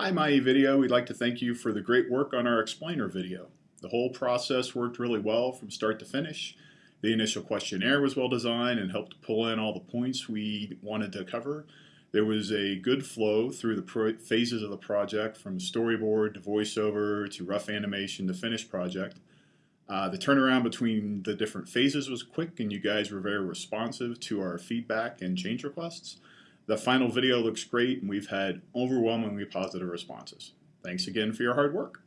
Hi, My Video. We'd like to thank you for the great work on our explainer video. The whole process worked really well from start to finish. The initial questionnaire was well designed and helped pull in all the points we wanted to cover. There was a good flow through the phases of the project from storyboard to voiceover to rough animation to finished project. Uh, the turnaround between the different phases was quick and you guys were very responsive to our feedback and change requests. The final video looks great and we've had overwhelmingly positive responses. Thanks again for your hard work.